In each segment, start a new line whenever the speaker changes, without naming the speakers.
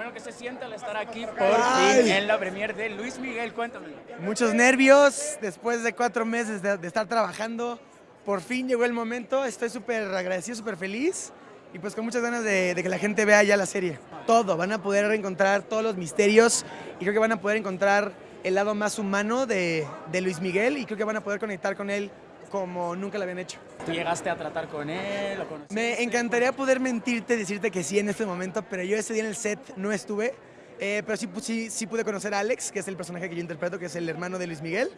Bueno, ¿qué se siente al estar aquí por fin en la premier de Luis Miguel? Cuéntame.
Muchos nervios después de cuatro meses de, de estar trabajando. Por fin llegó el momento. Estoy súper agradecido, súper feliz. Y pues con muchas ganas de, de que la gente vea ya la serie. Todo, van a poder encontrar todos los misterios y creo que van a poder encontrar el lado más humano de, de Luis Miguel y creo que van a poder conectar con él como nunca lo habían hecho.
¿Tú llegaste a tratar con él? ¿Lo conociste?
Me encantaría poder mentirte, decirte que sí en este momento, pero yo ese día en el set no estuve. Eh, pero sí, sí, sí pude conocer a Alex, que es el personaje que yo interpreto, que es el hermano de Luis Miguel.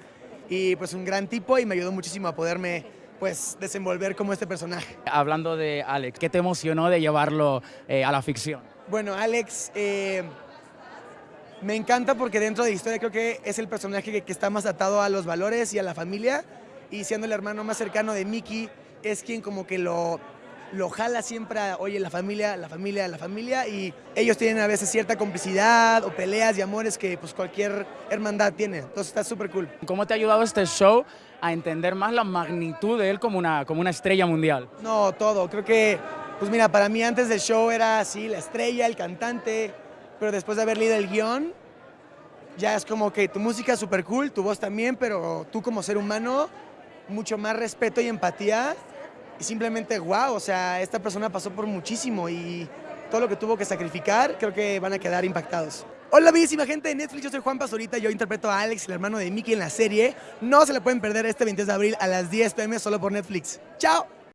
Y pues un gran tipo y me ayudó muchísimo a poderme pues desenvolver como este personaje.
Hablando de Alex, ¿qué te emocionó de llevarlo eh, a la ficción?
Bueno, Alex, eh, me encanta porque dentro de la historia creo que es el personaje que, que está más atado a los valores y a la familia. Y siendo el hermano más cercano de Mickey, es quien como que lo, lo jala siempre a, oye, la familia, la familia, la familia. Y ellos tienen a veces cierta complicidad o peleas y amores que pues cualquier hermandad tiene. Entonces está súper cool.
¿Cómo te ha ayudado este show a entender más la magnitud de él como una, como una estrella mundial?
No, todo. Creo que, pues mira, para mí antes del show era así, la estrella, el cantante, pero después de haber leído el guion, ya es como que tu música es súper cool, tu voz también, pero tú como ser humano, mucho más respeto y empatía. Y simplemente, wow, o sea, esta persona pasó por muchísimo y todo lo que tuvo que sacrificar, creo que van a quedar impactados. Hola, bellísima gente de Netflix, yo soy Juan Pazurita, yo interpreto a Alex, el hermano de Mickey en la serie. No se la pueden perder este 23 de abril a las 10 pm solo por Netflix. ¡Chao!